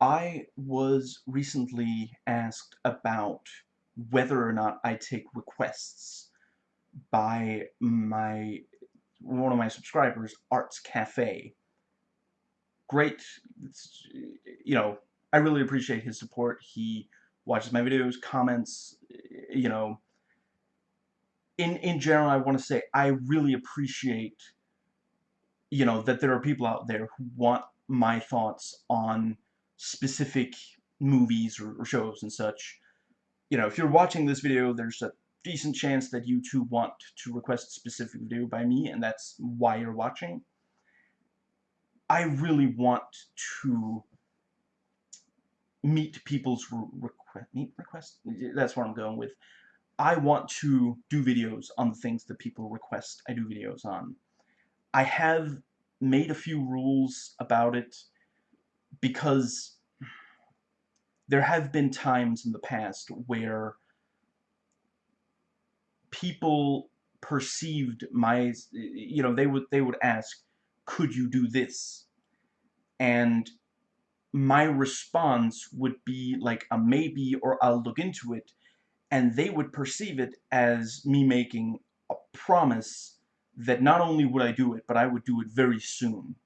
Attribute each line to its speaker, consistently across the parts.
Speaker 1: I was recently asked about whether or not I take requests by my one of my subscribers, Arts Cafe. Great, you know, I really appreciate his support. He watches my videos, comments, you know. In in general, I want to say I really appreciate, you know, that there are people out there who want my thoughts on specific movies or, or shows and such. You know, if you're watching this video, there's a decent chance that you too want to request a specific video by me, and that's why you're watching. I really want to meet people's request. Meet request. That's what I'm going with. I want to do videos on the things that people request I do videos on. I have made a few rules about it because there have been times in the past where people perceived my you know they would they would ask could you do this? And my response would be like a maybe or I'll look into it. And they would perceive it as me making a promise that not only would I do it but I would do it very soon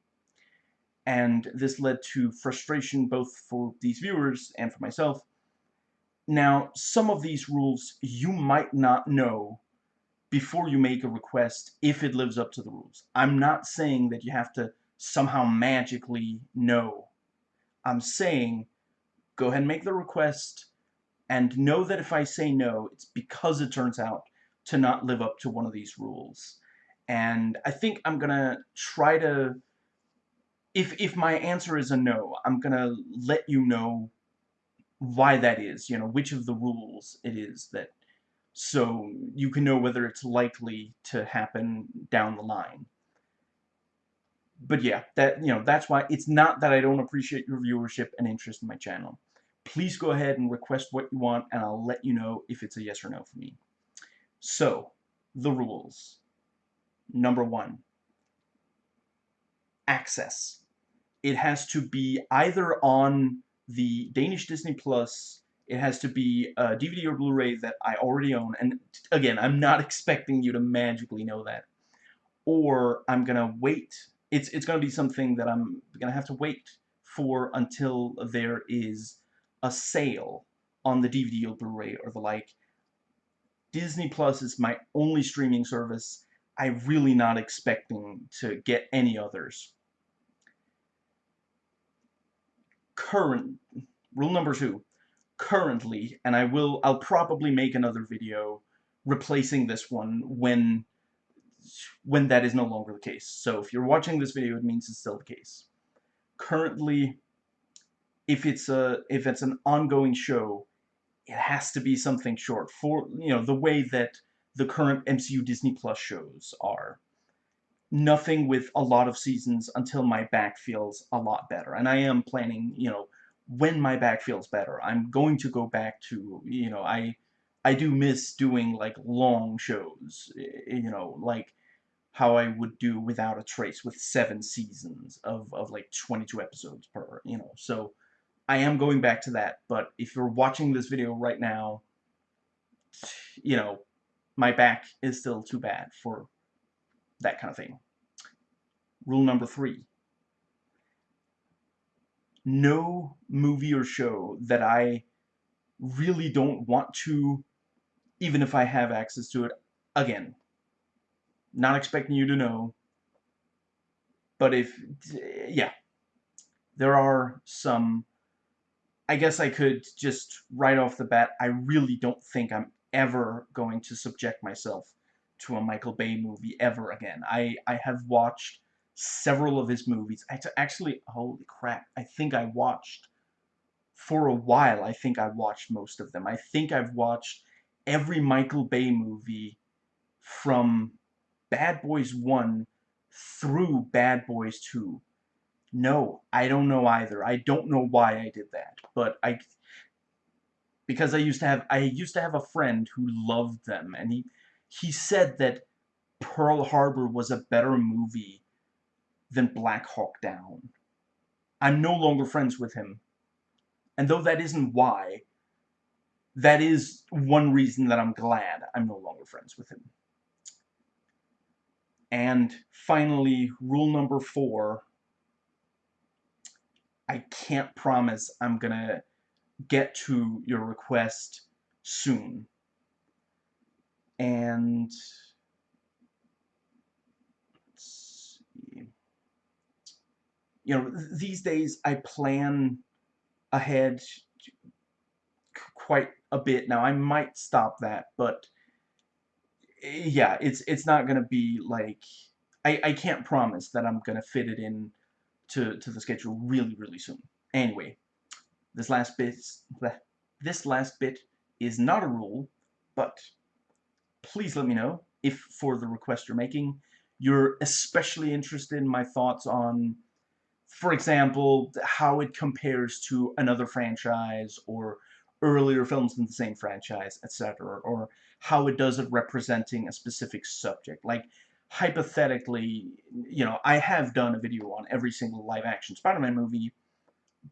Speaker 1: and this led to frustration both for these viewers and for myself. Now, some of these rules you might not know before you make a request if it lives up to the rules. I'm not saying that you have to somehow magically know. I'm saying go ahead and make the request and know that if I say no, it's because it turns out to not live up to one of these rules. And I think I'm gonna try to if if my answer is a no, I'm gonna let you know why that is, you know, which of the rules it is that so you can know whether it's likely to happen down the line. But yeah, that you know, that's why it's not that I don't appreciate your viewership and interest in my channel. Please go ahead and request what you want and I'll let you know if it's a yes or no for me. So, the rules. Number one, access it has to be either on the Danish Disney Plus, it has to be a DVD or Blu-ray that I already own, and again, I'm not expecting you to magically know that, or I'm gonna wait, it's, it's gonna be something that I'm gonna have to wait for until there is a sale on the DVD or Blu-ray or the like. Disney Plus is my only streaming service. I'm really not expecting to get any others current rule number two currently and I will I'll probably make another video replacing this one when when that is no longer the case. So if you're watching this video it means it's still the case. Currently if it's a if it's an ongoing show it has to be something short for you know the way that the current MCU Disney Plus shows are nothing with a lot of seasons until my back feels a lot better. And I am planning, you know, when my back feels better, I'm going to go back to, you know, I I do miss doing like long shows, you know, like how I would do Without a Trace with seven seasons of, of like 22 episodes per, you know, so I am going back to that, but if you're watching this video right now, you know, my back is still too bad for that kind of thing. Rule number three. No movie or show that I really don't want to, even if I have access to it, again, not expecting you to know, but if, yeah, there are some, I guess I could just right off the bat, I really don't think I'm ever going to subject myself to a Michael Bay movie ever again. I, I have watched several of his movies. I actually, holy crap, I think I watched, for a while, I think I watched most of them. I think I've watched every Michael Bay movie from Bad Boys 1 through Bad Boys 2. No, I don't know either. I don't know why I did that, but I because I used to have I used to have a friend who loved them and he he said that Pearl Harbor was a better movie than Black Hawk Down. I'm no longer friends with him, And though that isn't why, that is one reason that I'm glad I'm no longer friends with him. And finally, rule number four, I can't promise I'm gonna get to your request soon. And you know, these days I plan ahead quite a bit now. I might stop that, but eh, yeah, it's it's not gonna be like I I can't promise that I'm gonna fit it in to to the schedule really really soon. Anyway, this last bit this last bit is not a rule, but please let me know if for the request you're making you're especially interested in my thoughts on for example, how it compares to another franchise or earlier films in the same franchise, etc., or how it does it representing a specific subject. Like, hypothetically, you know, I have done a video on every single live-action Spider-Man movie,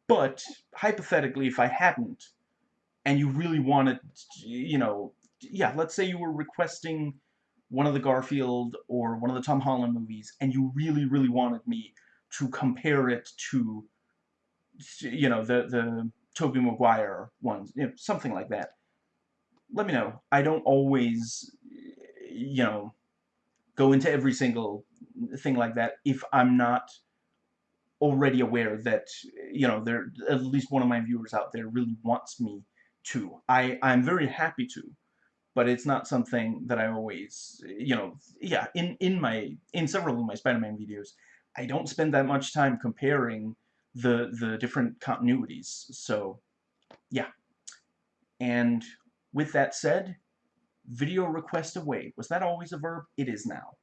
Speaker 1: but hypothetically, if I hadn't, and you really wanted, you know, yeah, let's say you were requesting one of the Garfield or one of the Tom Holland movies, and you really, really wanted me to compare it to, you know, the, the Tobey Maguire ones, you know, something like that. Let me know. I don't always, you know, go into every single thing like that if I'm not already aware that, you know, there at least one of my viewers out there really wants me to. I, I'm very happy to, but it's not something that I always, you know, yeah, in, in my, in several of my Spider-Man videos, I don't spend that much time comparing the the different continuities. So, yeah. And with that said, video request away. Was that always a verb? It is now.